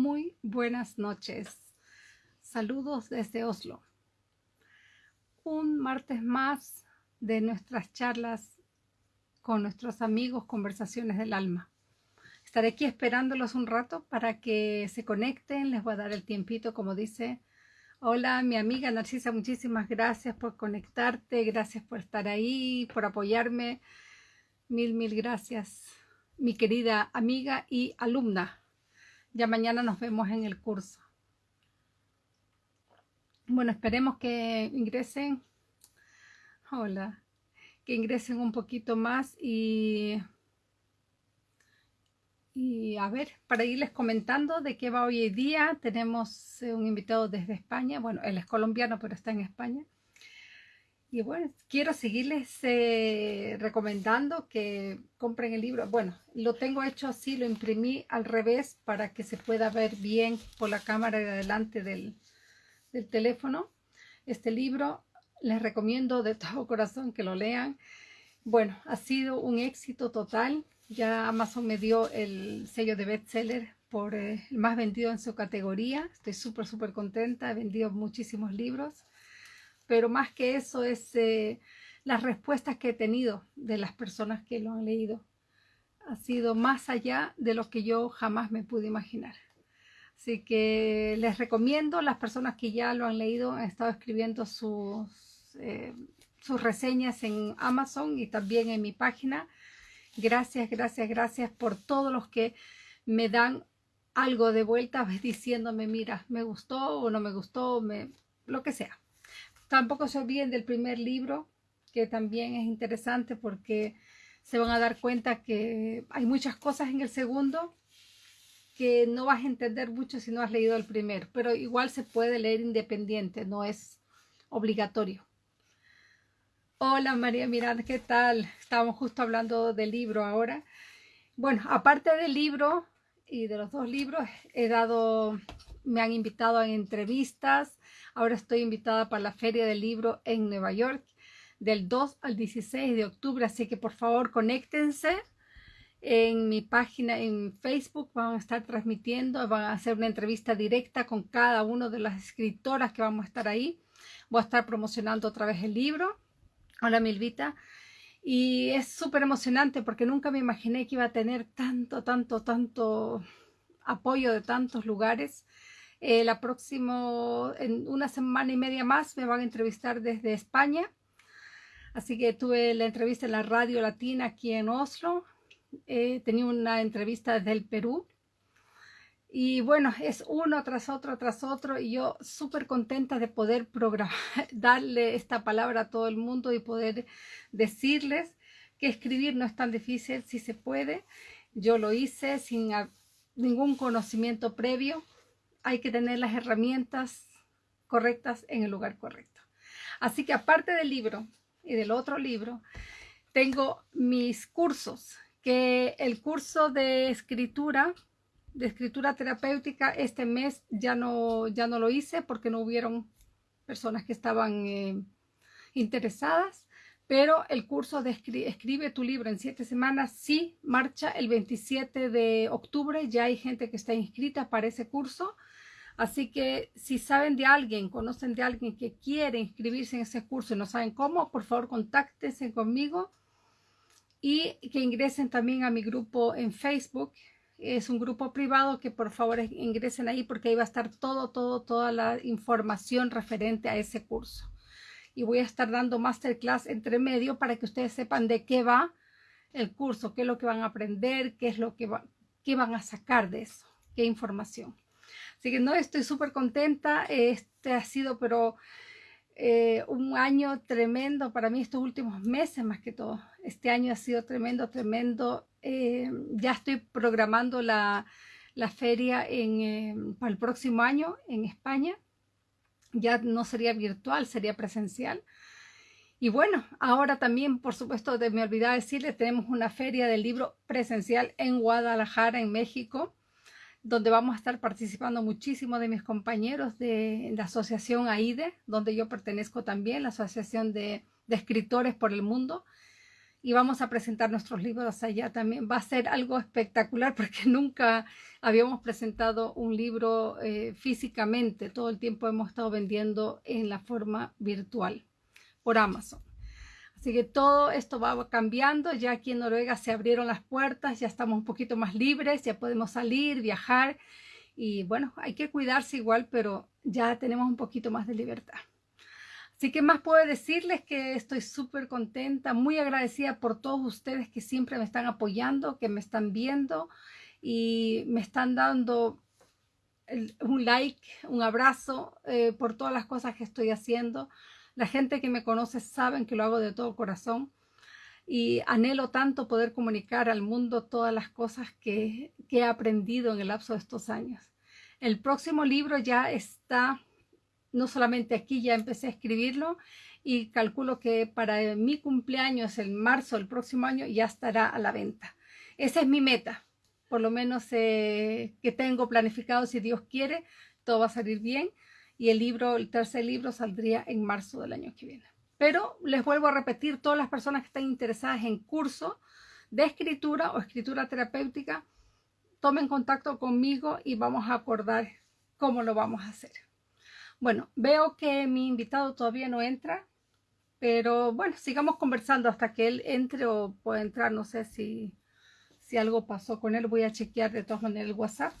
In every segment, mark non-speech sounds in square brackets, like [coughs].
Muy buenas noches. Saludos desde Oslo. Un martes más de nuestras charlas con nuestros amigos, conversaciones del alma. Estaré aquí esperándolos un rato para que se conecten. Les voy a dar el tiempito, como dice. Hola, mi amiga Narcisa, muchísimas gracias por conectarte, gracias por estar ahí, por apoyarme. Mil, mil gracias, mi querida amiga y alumna. Ya mañana nos vemos en el curso. Bueno, esperemos que ingresen. Hola. Que ingresen un poquito más y y a ver, para irles comentando de qué va hoy día, tenemos eh, un invitado desde España. Bueno, él es colombiano, pero está en España. Y bueno, quiero seguirles eh, recomendando que compren el libro. Bueno, lo tengo hecho así, lo imprimí al revés para que se pueda ver bien por la cámara de adelante del, teléfono. Este libro les recomiendo de [laughs] todo corazón que lo lean. Bueno, ha sido un éxito total. Ya Amazon me dio el sello de bestseller por eh, el más vendido en su categoría. Estoy súper, súper contenta. He vendido muchísimos libros pero más que eso es eh, las respuestas que he tenido de las personas que lo han leído. Ha sido más allá de lo que yo jamás me pude imaginar. Así que les recomiendo, las personas que ya lo han leído han estado escribiendo sus, eh, sus reseñas en Amazon y también en mi página. Gracias, gracias, gracias por todos los que me dan algo de vuelta [laughs] diciéndome, mira, me gustó o no me gustó, me, lo que sea. Tampoco se olviden del primer libro, que también es interesante porque se van a dar cuenta que hay muchas cosas en el segundo que no vas a entender mucho si no has leído el primero, pero igual se puede leer independiente, no es obligatorio. Hola María Miranda, ¿qué tal? Estábamos justo hablando del libro ahora. Bueno, aparte del libro y de los dos libros, he dado, me han invitado a entrevistas, Ahora estoy invitada para la Feria del Libro en Nueva York del 2 al 16 de octubre, así que por favor conéctense en mi página en Facebook, van a estar transmitiendo, van a hacer una entrevista directa con cada una de las escritoras que vamos a estar ahí. Voy a estar promocionando otra vez el libro. Hola Milvita. Y es súper emocionante porque nunca me imaginé que iba a tener tanto, tanto, tanto apoyo de tantos lugares. Eh, la próxima, en una semana y media más, me van a entrevistar desde España. Así que tuve la entrevista en la radio latina aquí en Oslo. Eh, tenía una entrevista desde el Perú. Y bueno, es uno tras otro, tras otro. Y yo súper contenta de poder programar, [laughs] darle esta palabra a todo el mundo y poder decirles que escribir no es tan difícil si se puede. Yo lo hice sin ningún conocimiento previo hay que tener las herramientas correctas en el lugar correcto. Así que aparte del libro y del otro libro, tengo mis cursos, que el curso de escritura, de escritura terapéutica, este mes ya no, ya no lo hice porque no hubieron personas que estaban eh, interesadas, pero el curso de Escribe tu libro en siete semanas sí marcha el 27 de octubre, ya hay gente que está inscrita para ese curso, Así que si saben de alguien, conocen de alguien que quiere inscribirse en ese curso y no saben cómo, por favor contáctense conmigo y que ingresen también a mi grupo en Facebook. Es un grupo privado que por favor ingresen ahí porque ahí va a estar todo, todo, toda la información referente a ese curso. Y voy a estar dando masterclass entre medio para que ustedes sepan de qué va el curso, qué es lo que van a aprender, qué es lo que van a sacar de eso, qué información. Así que no, estoy súper contenta. Este ha sido, pero eh, un año tremendo para mí, estos últimos meses más que todo. Este año ha sido tremendo, tremendo. Eh, ya estoy programando la, feria en, eh, para el próximo año en España. Ya no sería virtual, sería presencial. Y bueno, ahora también, por supuesto, de me olvidaba decirle, tenemos una feria del libro presencial en Guadalajara, en México donde vamos a estar participando muchísimo de mis compañeros de la asociación AIDE, donde yo pertenezco también, la Asociación de, Escritores por el Mundo. y vamos a presentar nuestros libros allá también. Va a ser algo espectacular porque [laughs] nunca habíamos presentado un libro eh, físicamente. Todo el tiempo hemos estado vendiendo en la forma virtual por Amazon. Así que todo esto va cambiando. Ya aquí en Noruega se abrieron las puertas, ya estamos un poquito más libres, ya podemos salir, viajar. Y bueno, hay que cuidarse igual, pero ya tenemos un poquito más de libertad. Así que más puedo decirles que estoy súper contenta, muy agradecida por todos ustedes que siempre me están apoyando, que me están viendo y me están dando un like, un abrazo eh, por todas las cosas que estoy haciendo. La gente que me conoce saben que lo hago de todo corazón y anhelo tanto poder comunicar al mundo todas las cosas que, he aprendido en el lapso de estos años. El próximo libro ya está no solamente aquí, ya empecé a escribirlo y calculo que para mi cumpleaños, en marzo del próximo año, ya estará a la venta. Esa es mi meta, por lo menos eh, que tengo planificado, si Dios quiere, todo va a salir bien y el libro, el tercer libro saldría en marzo del año que viene. Pero les vuelvo a repetir, todas las personas que están interesadas en curso de escritura o escritura terapéutica, tomen contacto conmigo y vamos a acordar cómo lo vamos a hacer. Bueno, veo que mi invitado todavía no entra, pero bueno, sigamos conversando hasta que él entre o pueda entrar. No sé si, si algo pasó con él. Voy a chequear de todas maneras el WhatsApp.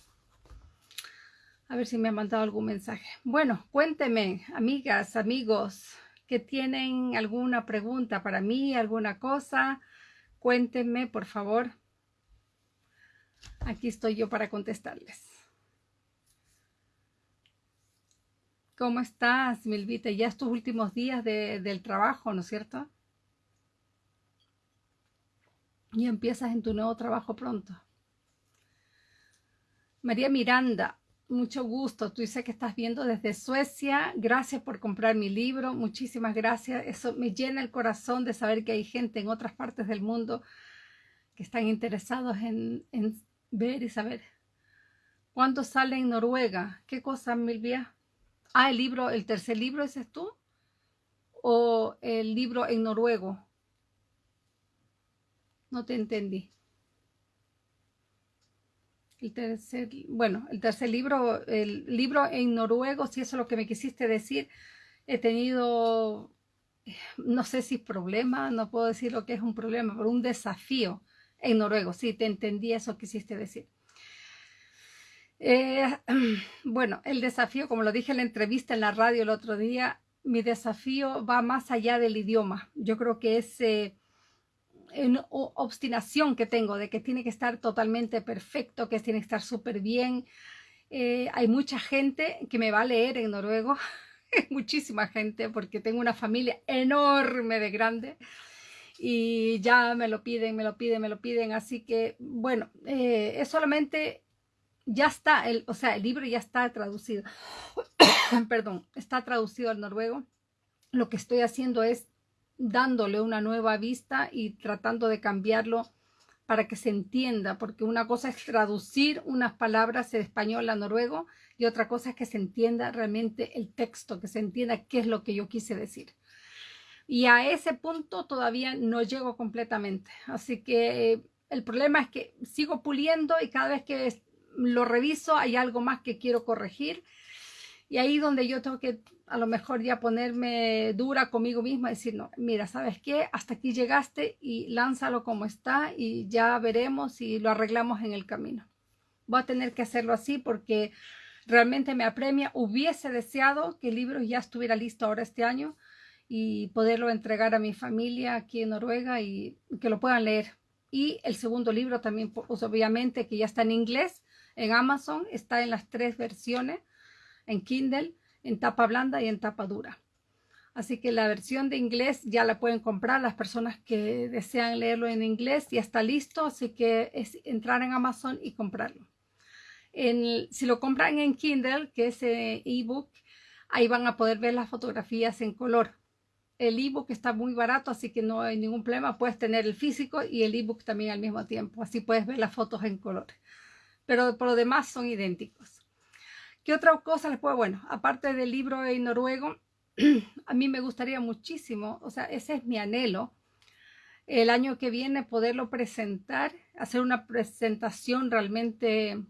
A ver si me ha mandado algún mensaje. Bueno, cuénteme, amigas, amigos, que tienen alguna pregunta para mí, alguna cosa. Cuéntenme, por favor. Aquí estoy yo para contestarles. ¿Cómo estás, Milvita? Ya estos últimos días del trabajo, ¿no es cierto? Y empiezas en tu nuevo trabajo pronto. María Miranda, mucho gusto. Tú dices que estás viendo desde Suecia. Gracias por comprar mi libro. Muchísimas gracias. Eso me llena el corazón de saber que hay gente en otras partes del mundo que están interesados en, ver y saber. ¿Cuándo sale en Noruega? ¿Qué cosa, Milvia? Ah, el libro, el tercer libro, ¿ese es tú? ¿O el libro en noruego? No te entendí. El tercer, bueno, el tercer libro, el libro en noruego, si eso es lo que me quisiste decir, he tenido, no sé si problema, no puedo decir lo que es un problema, pero un desafío en noruego. Sí, te entendí eso que quisiste decir. Eh, [clears throat] bueno, el desafío, como lo dije en la entrevista en la radio el otro día, mi desafío va más allá del idioma. Yo creo que es eh, obstinación que tengo de que tiene que estar totalmente perfecto, que tiene que estar súper bien. Eh, hay mucha gente que me va a leer en noruego, [laughs] muchísima gente, porque tengo una familia enorme de grande y ya me lo piden, me lo piden, me lo piden. Así que, bueno, es solamente ya está, el, o sea, el libro ya está traducido. [coughs] Perdón, está traducido al noruego. Lo que estoy haciendo es dándole una nueva vista y tratando de cambiarlo para que se entienda, porque una cosa es traducir unas palabras de español a noruego y otra cosa es que se entienda realmente el texto, que se entienda qué es lo que yo quise decir. Y a ese punto todavía no llego completamente. Así que el problema es que sigo puliendo y cada vez que lo reviso, hay algo más que quiero corregir. Y ahí donde yo tengo que a lo mejor ya ponerme dura conmigo misma, decir, no, mira, ¿sabes qué? Hasta aquí llegaste y lánzalo como está y ya veremos si lo arreglamos en el camino. Voy a tener que hacerlo así porque realmente me apremia. Hubiese deseado que el libro ya estuviera listo ahora este año y poderlo entregar a mi familia aquí en Noruega y que lo puedan leer. Y el segundo libro también, pues, obviamente, que ya está en inglés, en Amazon, está en las tres versiones, en Kindle, en tapa blanda y en tapa dura. Así que la versión de inglés ya la pueden comprar las personas que desean leerlo en inglés, ya está listo, así que es entrar en Amazon y comprarlo. si lo compran en Kindle, que es ebook, ahí van a poder ver las fotografías en color. El ebook está muy barato, así que no hay ningún problema. Puedes tener el físico y el ebook también al mismo tiempo. Así puedes ver las fotos en color pero por lo demás son idénticos. ¿Qué otra cosa les puedo? Bueno, aparte del libro en noruego, [clears throat] a mí me gustaría muchísimo, o sea, ese es mi anhelo, el año que viene poderlo presentar, hacer una presentación realmente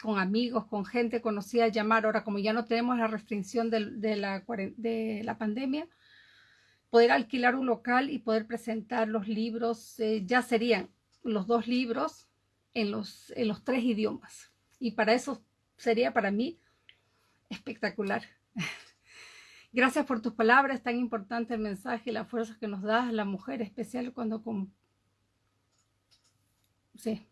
con amigos, con gente conocida, llamar. Ahora, como ya no tenemos la restricción de, la, de la, pandemia, poder alquilar un local y poder presentar los libros, eh, ya serían los dos libros en los, en los tres idiomas. Y para eso sería para mí espectacular. [laughs] Gracias por tus palabras, tan importante el mensaje y la fuerza que nos das la mujer, especial cuando... Con... Sí.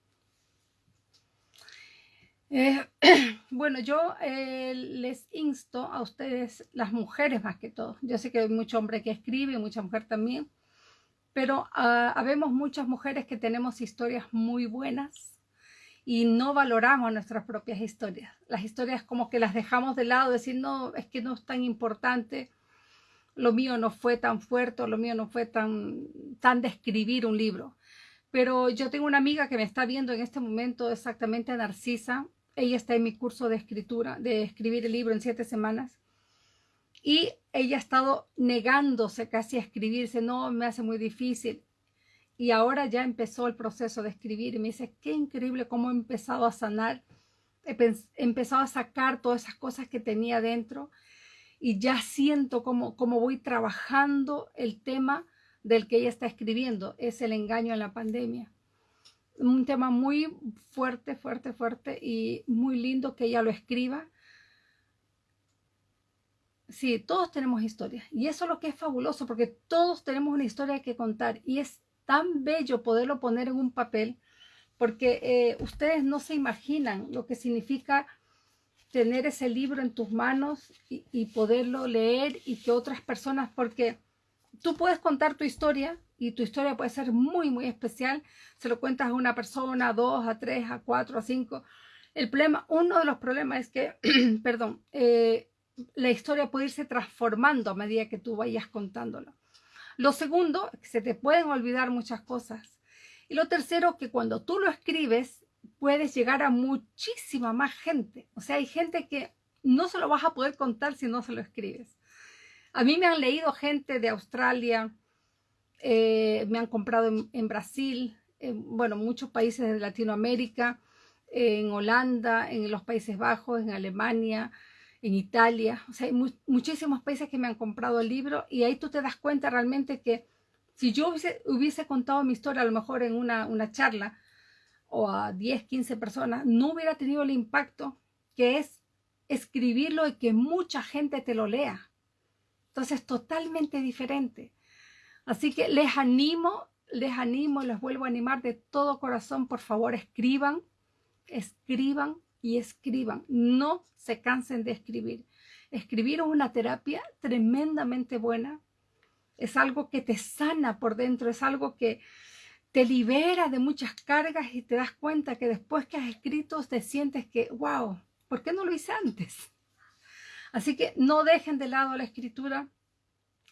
Eh, [clears throat] bueno, yo eh, les insto a ustedes, las mujeres más que todo. Yo sé que hay mucho hombre que escribe mucha mujer también, pero uh, habemos muchas mujeres que tenemos historias muy buenas y no valoramos nuestras propias historias. Las historias como que las dejamos de lado, decir, no, es que no es tan importante, lo mío no fue tan fuerte, lo mío no fue tan, tan de escribir un libro. Pero yo tengo una amiga que me está viendo en este momento, exactamente Narcisa. Ella está en mi curso de escritura, de escribir el libro en siete semanas. Y ella ha estado negándose casi a escribirse, no, me hace muy difícil y ahora ya empezó el proceso de escribir y me dice, qué increíble cómo he empezado a sanar, he empezado a sacar todas esas cosas que tenía dentro y ya siento cómo, cómo voy trabajando el tema del que ella está escribiendo, es el engaño en la pandemia. Un tema muy fuerte, fuerte, fuerte y muy lindo que ella lo escriba. Sí, todos tenemos historias y eso es lo que es fabuloso porque todos tenemos una historia que contar y es tan bello poderlo poner en un papel, porque eh, ustedes no se imaginan lo que significa tener ese libro en tus manos y, poderlo leer y que otras personas, porque tú puedes contar tu historia y tu historia puede ser muy, muy especial. Se lo cuentas a una persona, a dos, a tres, a cuatro, a cinco. El problema, uno de los problemas es que, [clears throat] perdón, eh, la historia puede irse transformando a medida que tú vayas contándolo. Lo segundo, que se te pueden olvidar muchas cosas. Y lo tercero, que cuando tú lo escribes, puedes llegar a muchísima más gente. O sea, hay gente que no se lo vas a poder contar si no se lo escribes. A mí me han leído gente de Australia, eh, me han comprado en, Brasil, en, bueno, muchos países de Latinoamérica, en Holanda, en los Países Bajos, en Alemania, en Italia, o sea, hay muchísimos países que me han comprado el libro y ahí tú te das cuenta realmente que si yo hubiese, contado mi historia a lo mejor en una, una charla o a 10, 15 personas, no hubiera tenido el impacto que es escribirlo y que mucha gente te lo lea. Entonces, totalmente diferente. Así que les animo, les animo, les vuelvo a animar de todo corazón, por favor, escriban, escriban, y escriban. No se cansen de escribir. Escribir es una terapia tremendamente buena. Es algo que te sana por dentro, es algo que te libera de muchas cargas y te das cuenta que después que has escrito te sientes que, wow, ¿por qué no lo hice antes? Así que no dejen de lado la escritura.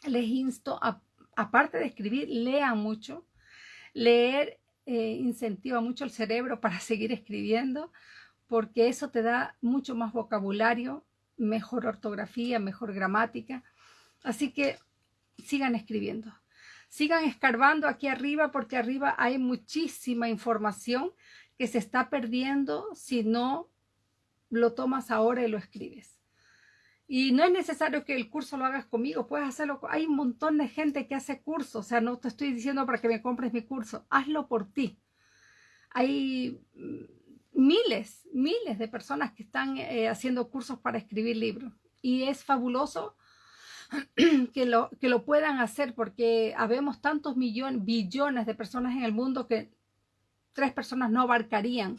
Les insto, a, aparte de escribir, lean mucho. Leer eh, incentiva mucho el cerebro para seguir escribiendo porque eso te da mucho más vocabulario, mejor ortografía, mejor gramática. Así que sigan escribiendo. Sigan escarbando aquí arriba porque arriba hay muchísima información que se está perdiendo si no lo tomas ahora y lo escribes. Y no es necesario que el curso lo hagas conmigo, puedes hacerlo. Hay un montón de gente que hace cursos, o sea, no te estoy diciendo para que me compres mi curso, hazlo por ti. Hay miles, miles de personas que están eh, haciendo cursos para escribir libros. Y es fabuloso [clears throat] que lo, que lo puedan hacer porque habemos tantos millones, billones de personas en el mundo que tres personas no abarcarían.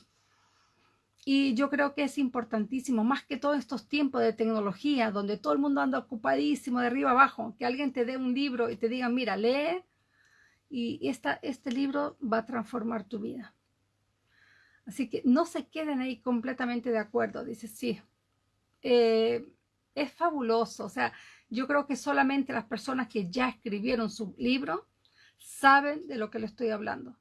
Y yo creo que es importantísimo, más que todos estos tiempos de tecnología, donde todo el mundo anda ocupadísimo de arriba abajo, que alguien te dé un libro y te diga, mira, lee y esta, este libro va a transformar tu vida. Así que no se queden ahí completamente de acuerdo. Dice, sí, eh, es fabuloso. O sea, yo creo que solamente las personas que ya escribieron su libro saben de lo que le estoy hablando.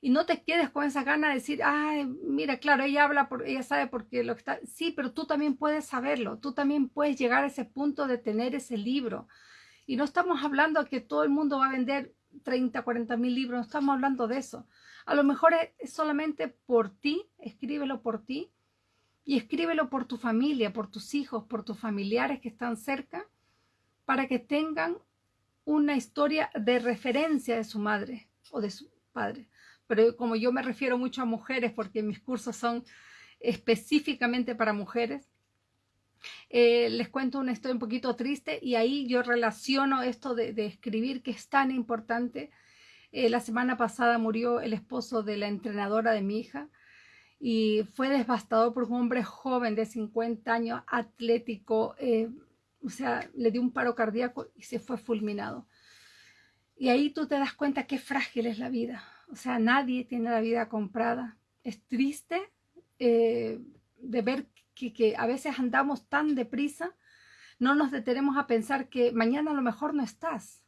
Y no te quedes con esa gana de decir, ay, mira, claro, ella habla, por, ella sabe porque lo que está... Sí, pero tú también puedes saberlo. Tú también puedes llegar a ese punto de tener ese libro. Y no estamos hablando que todo el mundo va a vender 30, 40 mil libros, no estamos hablando de eso. A lo mejor es solamente por ti, escríbelo por ti y escríbelo por tu familia, por tus hijos, por tus familiares que están cerca, para que tengan una historia de referencia de su madre o de su padre. Pero como yo me refiero mucho a mujeres, porque mis cursos son específicamente para mujeres, eh, les cuento una historia un poquito triste y ahí yo relaciono esto de, escribir que es tan importante. Eh, la semana pasada murió el esposo de la entrenadora de mi hija y fue devastador por un hombre joven de 50 años, atlético, eh, o sea, le dio un paro cardíaco y se fue fulminado. Y ahí tú te das cuenta qué frágil es la vida. O sea, nadie tiene la vida comprada. Es triste eh, de ver que, a veces andamos tan deprisa, no nos detenemos a pensar que mañana a lo mejor no estás.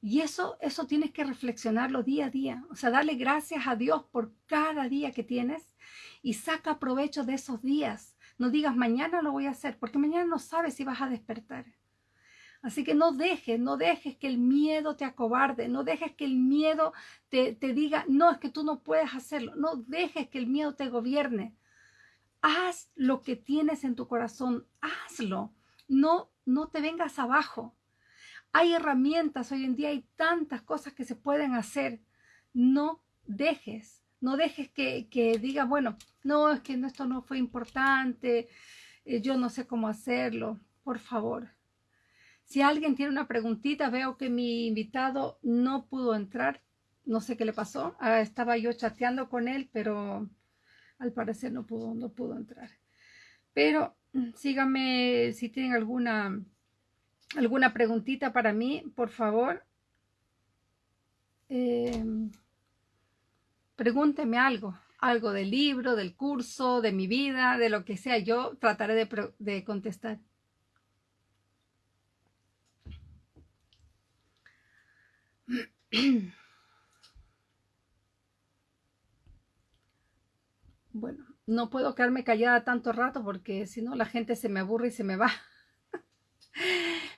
Y eso, eso tienes que reflexionarlo día a día. O sea, darle gracias a Dios por cada día que tienes y saca provecho de esos días. No digas mañana lo voy a hacer, porque mañana no sabes si vas a despertar. Así que no dejes, no dejes que el miedo te acobarde, no dejes que el miedo te, te diga, no, es que tú no puedes hacerlo, no dejes que el miedo te gobierne. Haz lo que tienes en tu corazón, hazlo, no, no te vengas abajo. Hay herramientas, hoy en día hay tantas cosas que se pueden hacer. No dejes, no dejes que, que diga, bueno, no, es que esto no fue importante, eh, yo no sé cómo hacerlo. Por favor, si alguien tiene una preguntita, veo que mi invitado no pudo entrar. No sé qué le pasó. Ah, estaba yo chateando con él, pero al parecer no pudo, no pudo entrar. Pero mm, síganme si tienen alguna alguna preguntita para mí, por favor. Eh, pregúnteme algo, algo del libro, del curso, de mi vida, de lo que sea. Yo trataré de, de contestar. [clears throat] Bueno, no puedo quedarme callada tanto rato porque si no la gente se me aburre y se me va. [laughs]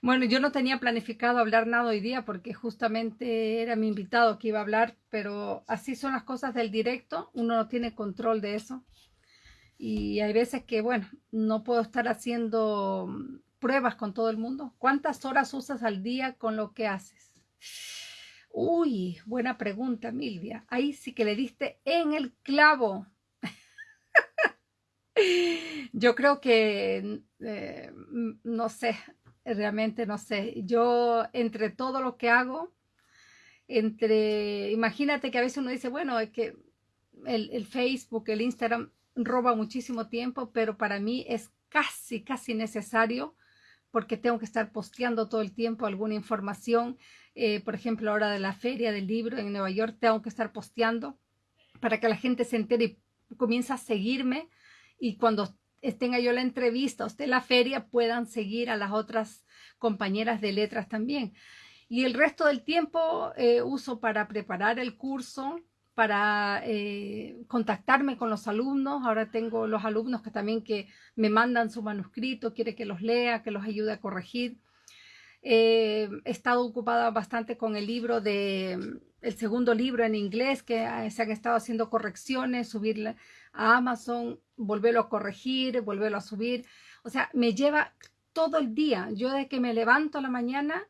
Bueno, yo no tenía planificado hablar nada hoy día porque justamente era mi invitado que iba a hablar, pero así son las cosas del directo, uno no tiene control de eso. Y hay veces que, bueno, no puedo estar haciendo pruebas con todo el mundo. ¿Cuántas horas usas al día con lo que haces? Uy, buena pregunta, Milvia. Ahí sí que le diste en el clavo. Yo creo que, eh, no sé, realmente no sé. Yo entre todo lo que hago, entre, imagínate que a veces uno dice, bueno, es que el, Facebook, el Instagram roba muchísimo tiempo, pero para mí es casi, casi necesario porque tengo que estar posteando todo el tiempo alguna información. Eh, por ejemplo, ahora de la feria del libro en Nueva York, tengo que estar posteando para que la gente se entere y comience a seguirme. Y cuando tenga yo la entrevista, usted la feria, puedan seguir a las otras compañeras de letras también. Y el resto del tiempo eh, uso para preparar el curso, para eh, contactarme con los alumnos. Ahora tengo los alumnos que también que me mandan su manuscrito, quiere que los lea, que los ayude a corregir. Eh, he estado ocupada bastante con el libro de el segundo libro en inglés, que se han estado haciendo correcciones, subirle a Amazon, volverlo a corregir, volverlo a subir. O sea, me lleva todo el día. Yo de que me levanto a la mañana,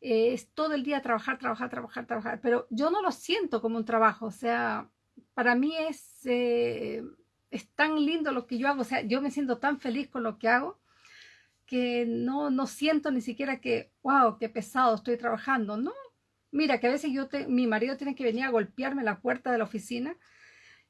eh, es todo el día trabajar, trabajar, trabajar, trabajar. Pero yo no lo siento como un trabajo. O sea, para mí es, eh, es tan lindo lo que yo hago. O sea, yo me siento tan feliz con lo que hago que no, no siento ni siquiera que, wow, qué pesado estoy trabajando. No, mira, que a veces yo te, mi marido tiene que venir a golpearme la puerta de la oficina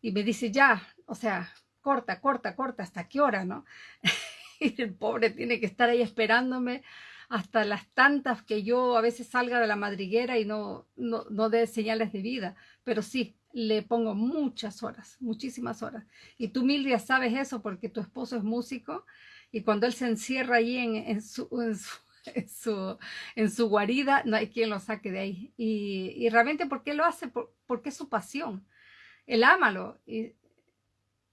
y me dice, ya, o sea, corta, corta, corta, ¿hasta qué hora, no? [laughs] y el pobre tiene que estar ahí esperándome hasta las tantas que yo a veces salga de la madriguera y no, no, no dé señales de vida, pero sí, le pongo muchas horas, muchísimas horas. Y tú, Mildred, sabes eso porque tu esposo es músico y cuando él se encierra ahí en, su, [laughs] en, su, en, su, guarida, no hay quien lo saque de ahí. Y, y realmente, ¿por qué lo hace? porque es su pasión él ámalo y,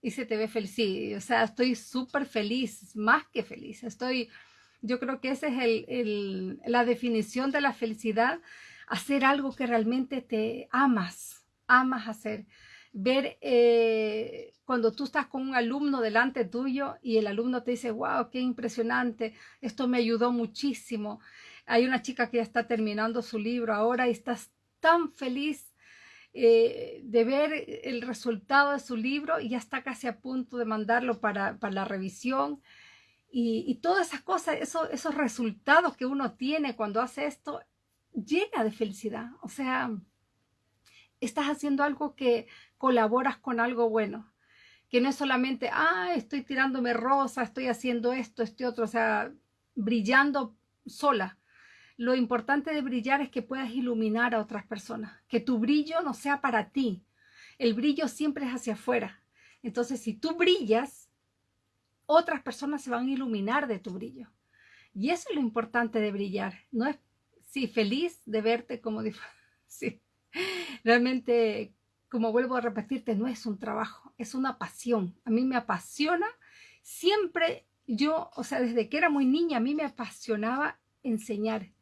y se te ve feliz. Sí, o sea, estoy súper feliz, más que feliz. Estoy, yo creo que esa es el, el, la definición de la felicidad. hacer algo que realmente te amas, amas hacer. Ver eh, cuando tú estás con un alumno delante tuyo y el alumno te dice, wow, qué impresionante, esto me ayudó muchísimo. Hay una chica que ya está terminando su libro ahora y estás tan feliz eh, de ver el resultado de su libro y ya está casi a punto de mandarlo para, la revisión. Y, todas esas cosas, esos resultados que uno tiene cuando hace esto, llena de felicidad. O sea, estás haciendo algo que colaboras con algo bueno. Que no es solamente, ah, estoy tirándome rosa, estoy haciendo esto, este otro, o sea, brillando sola. Lo importante de brillar es que puedas iluminar a otras personas, que tu brillo no sea para ti. El brillo siempre es hacia afuera. Entonces, si tú brillas, otras personas se van a iluminar de tu brillo. Y eso es lo importante de brillar. No es, sí, feliz de verte como, [laughs] sí, realmente, como vuelvo a repetirte, no es un trabajo, es una pasión. A mí me apasiona. Siempre yo, o sea, desde que era muy niña, a mí me apasionaba enseñar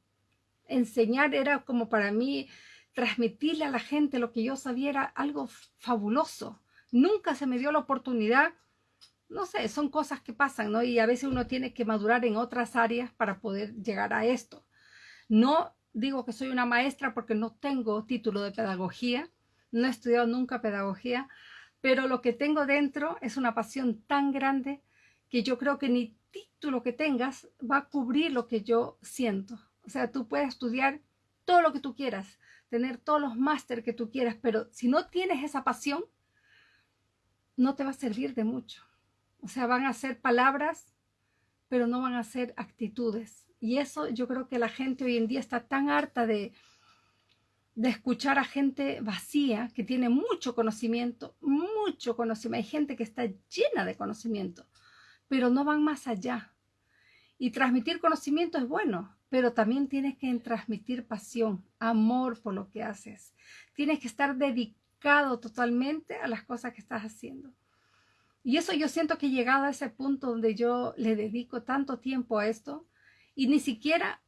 enseñar era como para mí transmitirle a la gente lo que yo sabía algo fabuloso. Nunca se me dio la oportunidad, no sé, son cosas que pasan, ¿no? Y a veces uno tiene que madurar en otras áreas para poder llegar a esto. No digo que soy una maestra porque no tengo título de pedagogía, no he estudiado nunca pedagogía, pero lo que tengo dentro es una pasión tan grande que yo creo que ni título que tengas va a cubrir lo que yo siento. O sea, tú puedes estudiar todo lo que tú quieras, tener todos los máster que tú quieras, pero si no tienes esa pasión, no te va a servir de mucho. O sea, van a ser palabras, pero no van a ser actitudes. Y eso yo creo que la gente hoy en día está tan harta de, de escuchar a gente vacía que tiene mucho conocimiento, mucho conocimiento. Hay gente que está llena de conocimiento, pero no van más allá. Y transmitir conocimiento es bueno, pero también tienes que transmitir pasión, amor por lo que haces. Tienes que estar dedicado totalmente a las cosas que estás haciendo. Y eso yo siento que he llegado a ese punto donde yo le dedico tanto tiempo a esto y ni siquiera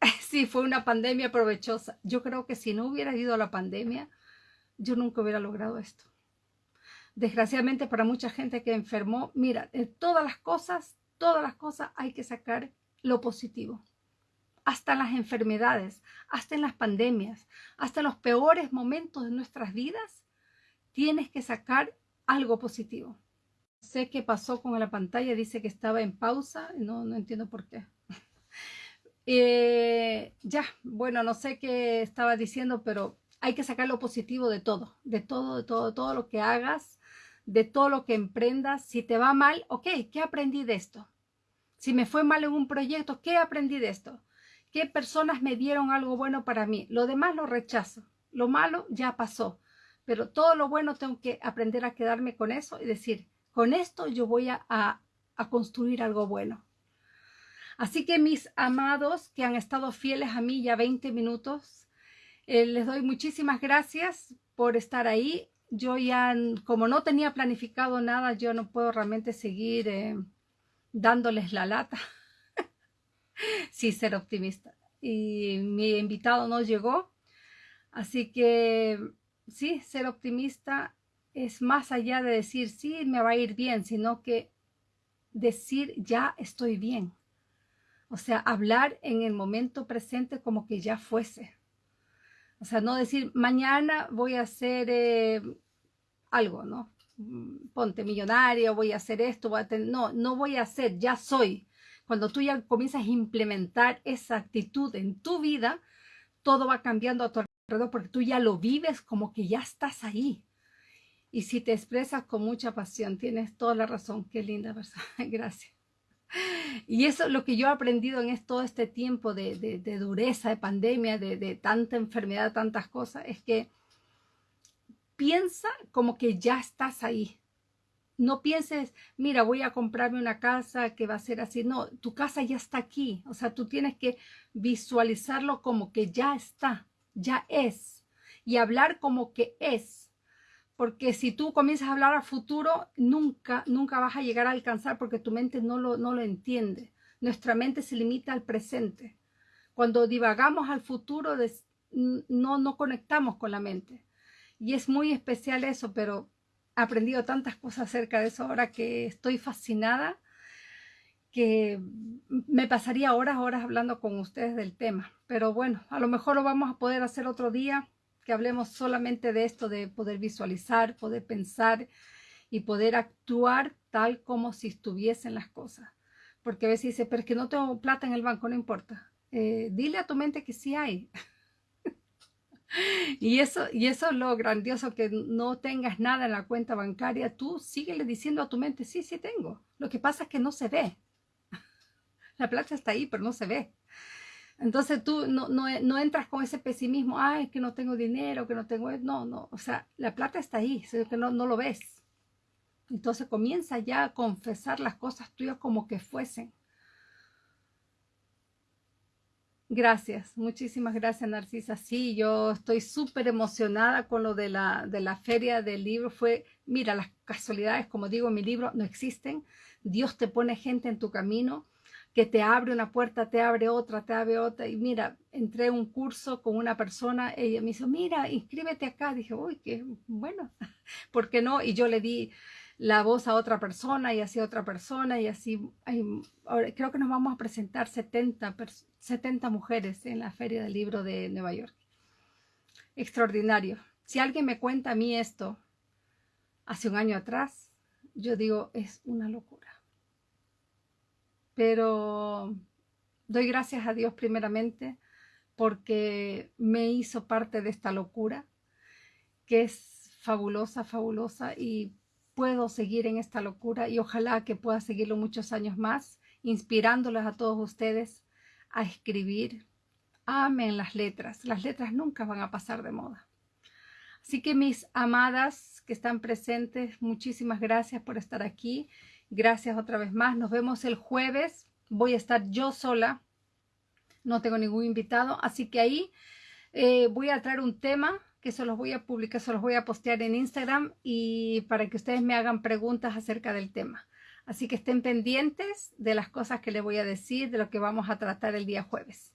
[laughs] si fue una pandemia provechosa. Yo creo que si no hubiera habido la pandemia, yo nunca hubiera logrado esto. Desgraciadamente para mucha gente que enfermó, mira, de todas las cosas, todas las cosas hay que sacar lo positivo. Hasta las enfermedades, hasta en las pandemias, hasta en los peores momentos de nuestras vidas, tienes que sacar algo positivo. Sé qué pasó con la pantalla, dice que estaba en pausa, no, no entiendo por qué. [laughs] Eh, ya, bueno, no sé qué estaba diciendo, pero hay que sacar lo positivo de todo, de todo, de todo, de todo lo que hagas, de todo lo que emprendas. Si te va mal, ok, ¿qué aprendí de esto? Si me fue mal en un proyecto, ¿qué aprendí de esto? ¿Qué personas me dieron algo bueno para mí? Lo demás lo rechazo. Lo malo ya pasó. Pero todo lo bueno tengo que aprender a quedarme con eso y decir, con esto yo voy a, a, construir algo bueno. Así que mis amados que han estado fieles a mí ya 20 minutos, eh, les doy muchísimas gracias por estar ahí. Yo ya, como no tenía planificado nada, yo no puedo realmente seguir eh, dándoles la lata. [laughs] sí, ser optimista. Y mi invitado no llegó. Así que sí, ser optimista es más allá de decir, sí, me va a ir bien, sino que decir, ya estoy bien. O sea, hablar en el momento presente como que ya fuese. O sea, no decir, mañana voy a hacer eh, algo, ¿no? Mm, ponte millonario, voy a hacer esto, voy no, no voy a hacer, ya soy. Cuando tú ya comienzas a implementar esa actitud en tu vida, todo va cambiando a tu alrededor porque tú ya lo vives como que ya estás ahí. Y si te expresas con mucha pasión, tienes toda la razón. Qué linda persona. [laughs] Gracias. Y eso es lo que yo he aprendido en todo este tiempo de, de dureza, de pandemia, de, de, tanta enfermedad, tantas cosas, es que piensa como que ya estás ahí. No pienses, mira, voy a comprarme una casa que va a ser así. No, tu casa ya está aquí. O sea, tú tienes que visualizarlo como que ya está, ya es. Y hablar como que es. Porque si tú comienzas a hablar a futuro, nunca, nunca vas a llegar a alcanzar porque tu mente no lo, no lo entiende. Nuestra mente se limita al presente. Cuando divagamos al futuro, no, no conectamos con la mente. Y es muy especial eso, pero he aprendido tantas cosas acerca de eso ahora que estoy fascinada, que me pasaría horas, horas hablando con ustedes del tema. Pero bueno, a lo mejor lo vamos a poder hacer otro día, que hablemos solamente de esto, de poder visualizar, poder pensar y poder actuar tal como si estuviesen las cosas. Porque a veces dice, pero es que no tengo plata en el banco, no importa. Eh, dile a tu mente que sí hay. [laughs] y, eso, y eso es lo grandioso, que no tengas nada en la cuenta bancaria. Tú síguele diciendo a tu mente, sí, sí tengo. Lo que pasa es que no se ve. [laughs] la plata está ahí, pero no se ve. Entonces tú no, no, entras con ese pesimismo, ay, que no tengo dinero, que no tengo... No, no, o sea, la plata está ahí, solo que no, no lo ves. Entonces comienza ya a confesar las cosas tuyas como que fuesen. Gracias, muchísimas gracias Narcisa. Sí, yo estoy súper emocionada con lo de la, de la feria del libro. Fue, mira, las casualidades, como digo mi libro, no existen. Dios te pone gente en tu camino que te abre una puerta, te abre otra, te abre otra. Y mira, entré a un curso con una persona, ella me dijo, mira, inscríbete acá. Dije, uy, qué bueno, [laughs] ¿por qué no? Y yo le di la voz a otra persona y así a otra persona y así. creo que nos vamos a presentar 70, 70 mujeres en la Feria del Libro de Nueva York. Extraordinario. Si alguien me cuenta a mí esto hace un año atrás, yo digo, es una locura. Pero doy gracias a Dios primeramente porque me hizo parte de esta locura que es fabulosa, fabulosa y puedo seguir en esta locura y ojalá que pueda seguirlo muchos años más, inspirándoles a todos ustedes a escribir. Amen las letras. Las letras nunca van a pasar de moda. Así que mis amadas que están presentes, muchísimas gracias por estar aquí. Gracias otra vez más. Nos vemos el jueves. Voy a estar yo sola. No tengo ningún invitado. Así que ahí eh, voy a traer un tema que se los voy a publicar, se los voy a postear en Instagram y para que ustedes me hagan preguntas acerca del tema. Así que estén pendientes de las cosas que les voy a decir, de lo que vamos a tratar el día jueves.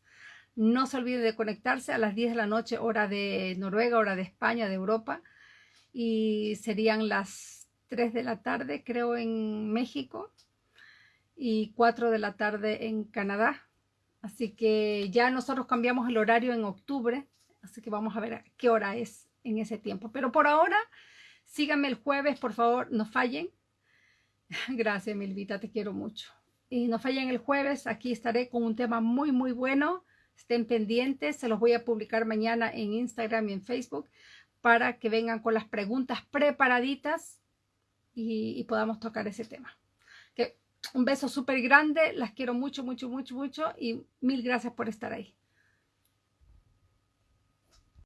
No se olviden de conectarse a las 10 de la noche, hora de Noruega, hora de España, de Europa. Y serían las 3 de la tarde, creo, en México. Y 4 de la tarde en Canadá. Así que ya nosotros cambiamos el horario en octubre Así que vamos a ver qué hora es en ese tiempo. Pero por ahora, síganme el jueves, por favor, no fallen. [laughs] Gracias, Milvita, te quiero mucho. Y no fallen el jueves, aquí estaré con un tema muy, muy bueno. Estén pendientes, se los voy a publicar mañana en Instagram y en Facebook para que vengan con las preguntas preparaditas y, podamos tocar ese tema. Que un beso súper grande, las quiero mucho, mucho, mucho, mucho y mil gracias por estar ahí.